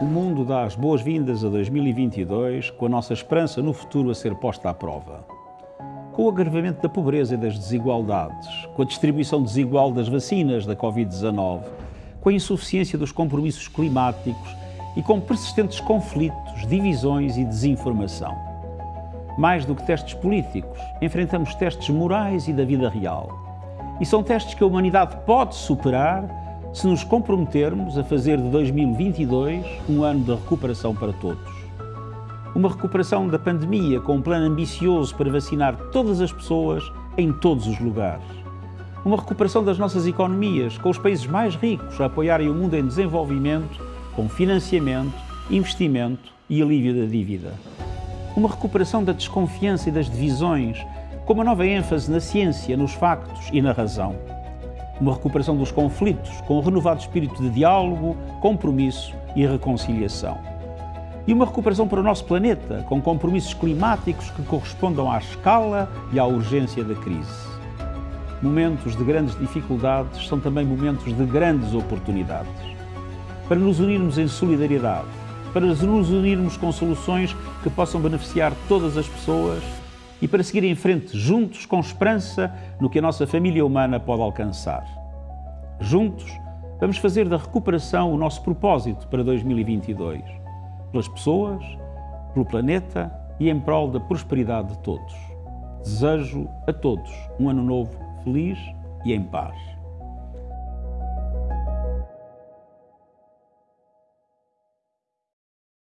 O mundo dá as boas-vindas a 2022 com a nossa esperança no futuro a ser posta à prova. Com o agravamento da pobreza e das desigualdades, com a distribuição desigual das vacinas da Covid-19, com a insuficiência dos compromissos climáticos e com persistentes conflitos, divisões e desinformação. Mais do que testes políticos, enfrentamos testes morais e da vida real. E são testes que a humanidade pode superar se nos comprometermos a fazer de 2022 um ano de recuperação para todos. Uma recuperação da pandemia com um plano ambicioso para vacinar todas as pessoas em todos os lugares. Uma recuperação das nossas economias, com os países mais ricos a apoiarem o mundo em desenvolvimento, com financiamento, investimento e alívio da dívida. Uma recuperação da desconfiança e das divisões, com uma nova ênfase na ciência, nos factos e na razão uma recuperação dos conflitos, com um renovado espírito de diálogo, compromisso e reconciliação. E uma recuperação para o nosso planeta, com compromissos climáticos que correspondam à escala e à urgência da crise. Momentos de grandes dificuldades são também momentos de grandes oportunidades. Para nos unirmos em solidariedade, para nos unirmos com soluções que possam beneficiar todas as pessoas e para seguir em frente juntos com esperança no que a nossa família humana pode alcançar. Juntos, vamos fazer da recuperação o nosso propósito para 2022, pelas pessoas, pelo planeta e em prol da prosperidade de todos. Desejo a todos um ano novo feliz e em paz.